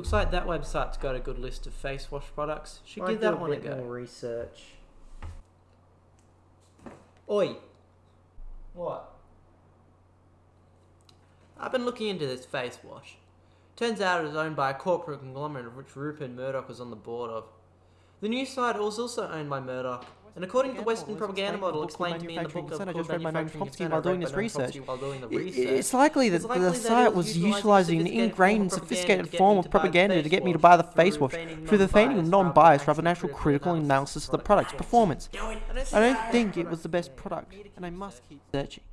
Looks like that website's got a good list of face wash products. Should Might give that a one a bit go. more research. Oi. What? I've been looking into this face wash. Turns out it was owned by a corporate conglomerate of which Rupert Murdoch was on the board of. The news site was also owned by Murdoch, and according to the Western propaganda model explained to me in the book of I just read my notes Manufacturing Chomsky while doing this research. Chomsky while doing the I- research. It's likely that the site was utilising an ingrained, propaganda sophisticated form of to buy the propaganda to get me to buy the face wash through the feigning of non-bias rather than actual critical analysis of the product's performance. I don't think it was the best product, and I must keep searching.